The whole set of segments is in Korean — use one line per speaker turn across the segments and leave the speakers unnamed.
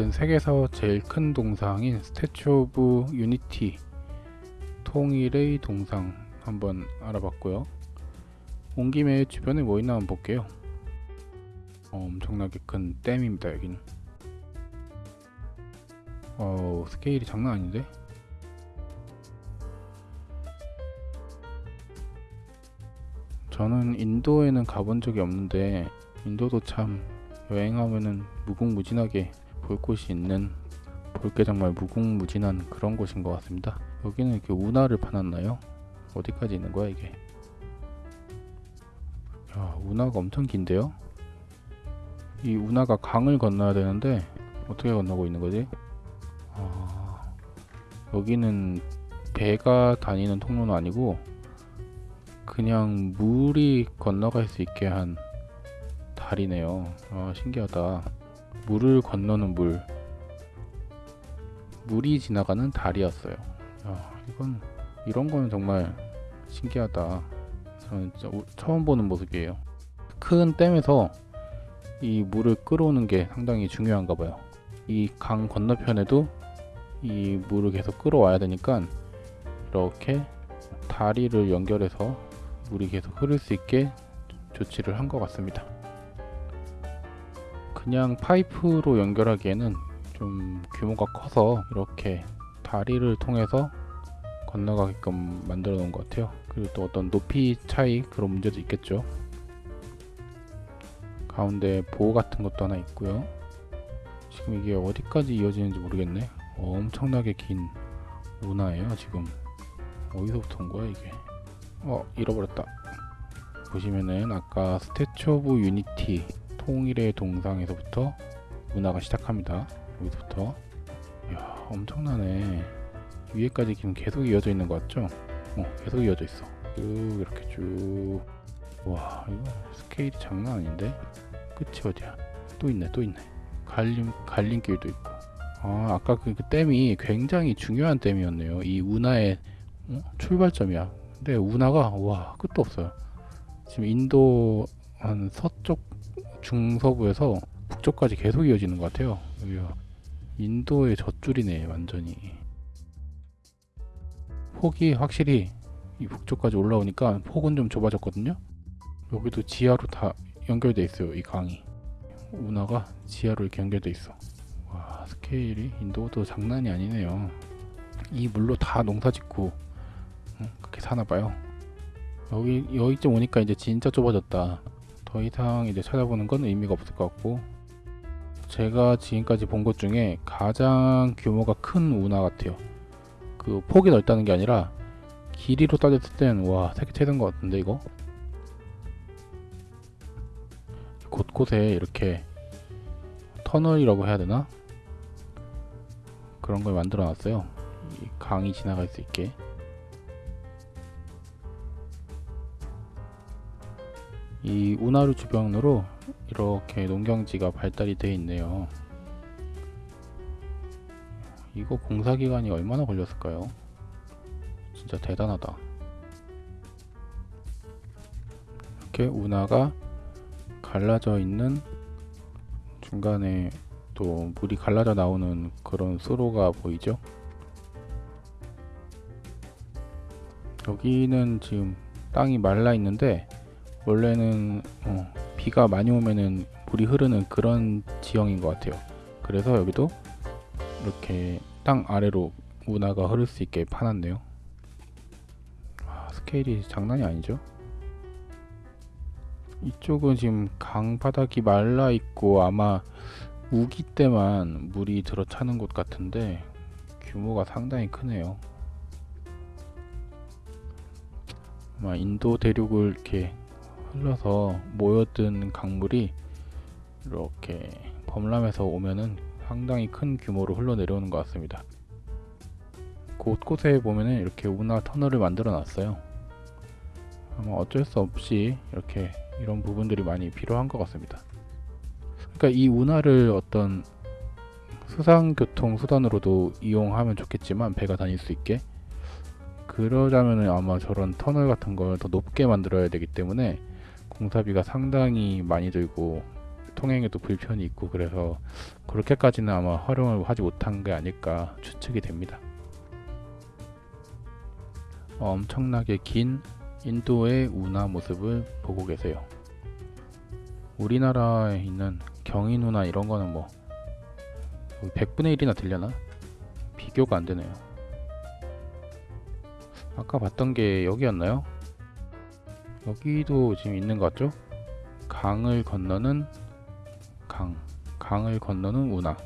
어쨌든 세계에서 제일 큰 동상인 Statue of Unity 통일의 동상 한번 알아봤고요. 온 김에 주변에 뭐 있나 한번 볼게요. 어, 엄청나게 큰 댐입니다 여기는. 어 스케일이 장난 아닌데? 저는 인도에는 가본 적이 없는데 인도도 참 여행하면은 무궁무진하게 볼 곳이 있는 볼 게 정말 무궁무진한 그런 곳인 것 같습니다. 여기는 이렇게 운하를 파놨나요? 어디까지 있는 거야 이게? 야 운하가 엄청 긴데요? 이 운하가 강을 건너야 되는데 어떻게 건너고 있는 거지? 아, 여기는 배가 다니는 통로는 아니고 그냥 물이 건너갈 수 있게 한 다리네요. 아, 신기하다. 물을 건너는 물. 물이 지나가는 다리였어요. 야, 이건 이런 거는 정말 신기하다. 저는 처음 보는 모습이에요. 큰 댐에서 이 물을 끌어오는 게 상당히 중요한가 봐요. 이 강 건너편에도 이 물을 계속 끌어와야 되니까 이렇게 다리를 연결해서 물이 계속 흐를 수 있게 조치를 한 것 같습니다. 그냥 파이프로 연결하기에는 좀 규모가 커서 이렇게 다리를 통해서 건너가게끔 만들어 놓은 것 같아요. 그리고 또 어떤 높이 차이 그런 문제도 있겠죠. 가운데 보호 같은 것도 하나 있고요. 지금 이게 어디까지 이어지는지 모르겠네. 엄청나게 긴 운하예요 지금. 어디서부터 온 거야 이게? 어 잃어버렸다. 보시면은 아까 Statue of Unity 통일의 동상에서부터 운하가 시작합니다. 여기서부터. 이야 엄청나네. 위에까지 지금 계속 이어져 있는 것 같죠? 어 계속 이어져 있어. 쭉 이렇게 쭉. 와 이거 스케일이 장난 아닌데? 끝이 어디야? 또 있네 또 있네. 갈림 갈림길도 있고. 아 아까 그, 그 댐이 굉장히 중요한 댐이었네요. 이 운하의 어? 출발점이야. 근데 운하가 와 끝도 없어요. 지금 인도 한 서쪽 중서부에서 북쪽까지 계속 이어지는 것 같아요. 여기가 인도의 젖줄이네 완전히. 폭이 확실히 이 북쪽까지 올라오니까 폭은 좀 좁아졌거든요. 여기도 지하로 다 연결돼 있어요. 이 강이 운하가 지하로 이렇게 연결돼 있어. 와 스케일이 인도도 장난이 아니네요. 이 물로 다 농사 짓고 응? 그렇게 사나 봐요. 여기 여기쯤 오니까 이제 진짜 좁아졌다. 더 이상 이제 찾아보는 건 의미가 없을 것 같고 제가 지금까지 본 것 중에 가장 규모가 큰 운하 같아요. 그 폭이 넓다는 게 아니라 길이로 따졌을 땐와 세계 최대인 것 같은데 이거 곳곳에 이렇게 터널이라고 해야 되나 그런 걸 만들어 놨어요. 이 강이 지나갈 수 있게. 이 운하루 주변으로 이렇게 농경지가 발달이 되어 있네요. 이거 공사 기간이 얼마나 걸렸을까요? 진짜 대단하다. 이렇게 운하가 갈라져 있는 중간에 또 물이 갈라져 나오는 그런 수로가 보이죠? 여기는 지금 땅이 말라 있는데 원래는 어, 비가 많이 오면은 물이 흐르는 그런 지형인 것 같아요. 그래서 여기도 이렇게 땅 아래로 운하가 흐를 수 있게 파놨네요. 와, 스케일이 장난이 아니죠? 이쪽은 지금 강 바닥이 말라 있고 아마 우기 때만 물이 들어차는 곳 같은데 규모가 상당히 크네요. 아마 인도 대륙을 이렇게 흘러서 모여든 강물이 이렇게 범람해서 오면은 상당히 큰 규모로 흘러내려오는 것 같습니다. 곳곳에 보면은 이렇게 운하 터널을 만들어 놨어요. 아마 어쩔 수 없이 이렇게 이런 부분들이 많이 필요한 것 같습니다. 그러니까 이 운하를 어떤 수상교통 수단으로도 이용하면 좋겠지만 배가 다닐 수 있게 그러자면은 아마 저런 터널 같은 걸 더 높게 만들어야 되기 때문에 공사비가 상당히 많이 들고 통행에도 불편이 있고 그래서 그렇게까지는 아마 활용을 하지 못한 게 아닐까 추측이 됩니다. 엄청나게 긴 인도의 운하 모습을 보고 계세요. 우리나라에 있는 경인 운하 이런 거는 뭐 100분의 1이나 들려나? 비교가 안 되네요. 아까 봤던 게 여기였나요? 여기도 지금 있는 것 같죠? 강을 건너는 강, 강을 건너는 운하.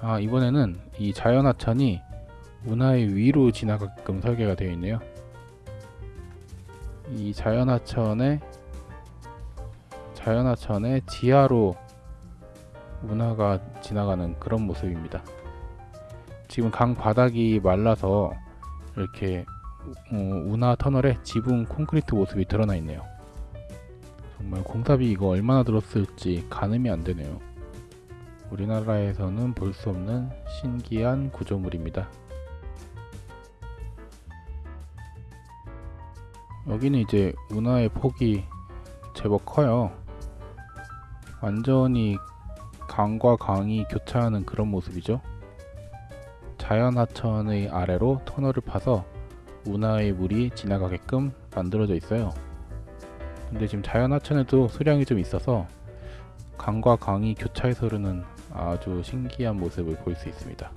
아, 이번에는 이 자연하천이 운하의 위로 지나가게끔 설계가 되어 있네요. 이 자연하천의 자연하천의 지하로 운하가 지나가는 그런 모습입니다. 지금 강 바닥이 말라서 이렇게 어, 운하 터널에 지붕 콘크리트 모습이 드러나 있네요. 정말 공사비 이거 얼마나 들었을지 가늠이 안 되네요. 우리나라에서는 볼 수 없는 신기한 구조물입니다. 여기는 이제 운하의 폭이 제법 커요. 완전히 강과 강이 교차하는 그런 모습이죠. 자연하천의 아래로 터널을 파서 운하의 물이 지나가게끔 만들어져 있어요. 근데 지금 자연하천에도 수량이 좀 있어서 강과 강이 교차해서 흐르는 아주 신기한 모습을 볼 수 있습니다.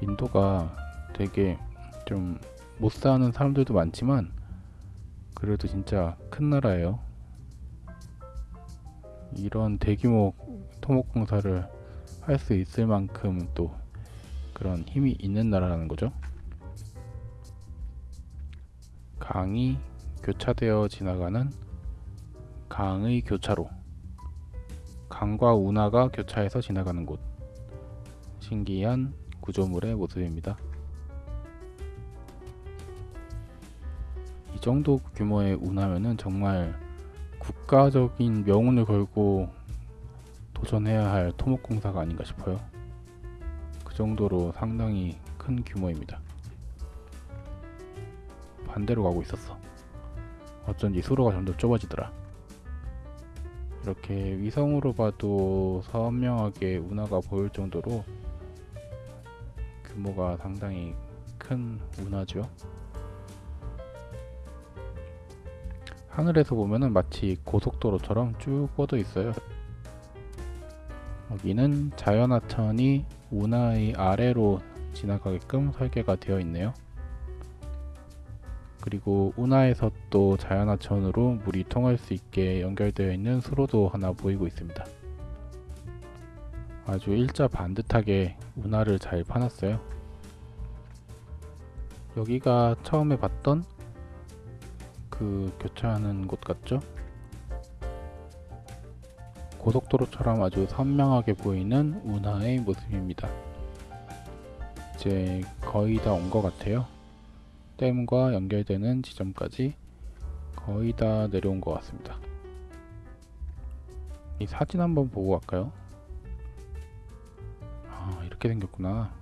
인도가 되게 좀 못 사는 사람들도 많지만 그래도 진짜 큰 나라예요. 이런 대규모 토목공사를 할 수 있을 만큼 또 그런 힘이 있는 나라라는 거죠. 강이 교차되어 지나가는 강의 교차로 강과 운하가 교차해서 지나가는 곳 신기한 구조물의 모습입니다. 이 정도 규모의 운하면은 정말 국가적인 명운을 걸고 도전해야 할 토목공사가 아닌가 싶어요. 그 정도로 상당히 큰 규모입니다. 반대로 가고 있었어. 어쩐지 수로가 점점 좁아지더라. 이렇게 위성으로 봐도 선명하게 운하가 보일 정도로 규모가 상당히 큰 운하죠. 하늘에서 보면은 마치 고속도로처럼 쭉 뻗어 있어요. 여기는 자연하천이 운하의 아래로 지나가게끔 설계가 되어 있네요. 그리고 운하에서 또 자연하천으로 물이 통할 수 있게 연결되어 있는 수로도 하나 보이고 있습니다. 아주 일자 반듯하게 운하를 잘 파놨어요. 여기가 처음에 봤던 그 교차하는 곳 같죠? 고속도로처럼 아주 선명하게 보이는 운하의 모습입니다. 이제 거의 다 온 것 같아요. 댐과 연결되는 지점까지 거의 다 내려온 것 같습니다. 이 사진 한번 보고 갈까요? 아 이렇게 생겼구나.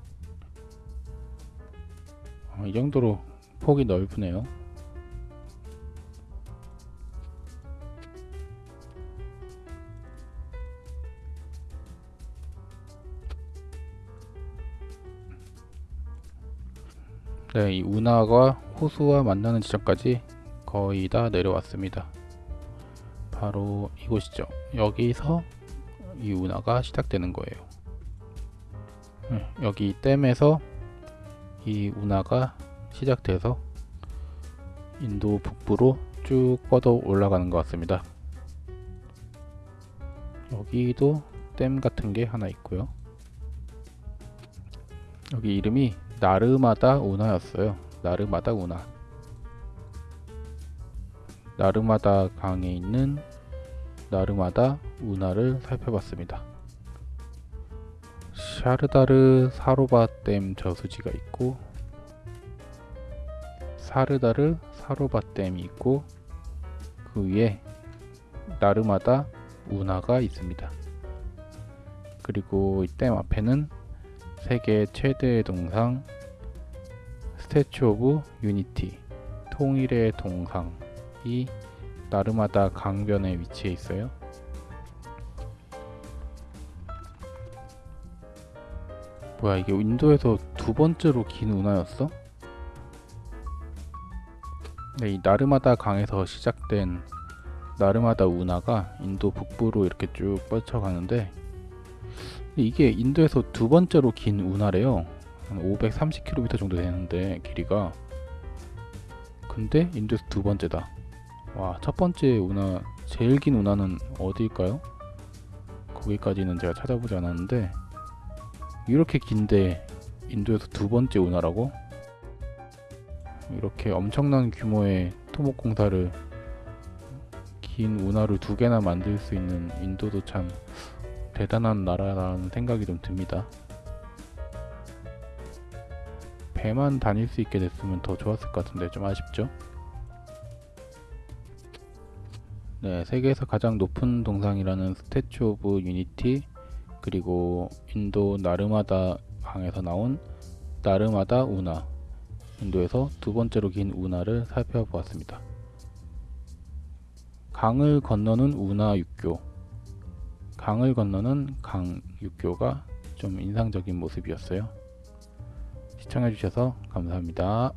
아, 이 정도로 폭이 넓으네요. 네, 이 운하가 호수와 만나는 지점까지 거의 다 내려왔습니다. 바로 이곳이죠. 여기서 이 운하가 시작되는 거예요. 네, 여기 댐에서 이 운하가 시작돼서 인도 북부로 쭉 뻗어 올라가는 것 같습니다. 여기도 댐 같은 게 하나 있고요. 여기 이름이 나르마다 운하였어요. 나르마다 운하. 나르마다 강에 있는 나르마다 운하를 살펴봤습니다. 샤르다르 사로바 댐 저수지가 있고 사르다르 사로바 댐이 있고 그 위에 나르마다 운하가 있습니다. 그리고 이 댐 앞에는 세계 최대의 동상 Statue of Unity 통일의 동상이 나르마다 강변에 위치해 있어요. 뭐야 이게 인도에서 두 번째로 긴 운하였어? 네, 이 나르마다 강에서 시작된 나르마다 운하가 인도 북부로 이렇게 쭉 뻗쳐가는데 이게 인도에서 두 번째로 긴 운하래요. 한 530km 정도 되는데 길이가 근데 인도에서 두 번째다. 와, 첫 번째 운하 제일 긴 운하는 어디일까요? 거기까지는 제가 찾아보지 않았는데 이렇게 긴데 인도에서 두 번째 운하라고? 이렇게 엄청난 규모의 토목 공사를 긴 운하를 두 개나 만들 수 있는 인도도 참 대단한 나라라는 생각이 좀 듭니다. 배만 다닐 수 있게 됐으면 더 좋았을 것 같은데 좀 아쉽죠? 네, 세계에서 가장 높은 동상이라는 Statue of Unity 그리고 인도 나르마다 강에서 나온 나르마다 운하 인도에서 두 번째로 긴 운하를 살펴보았습니다. 강을 건너는 운하 육교 강을 건너는 강 육교가 좀 인상적인 모습이었어요. 시청해주셔서 감사합니다.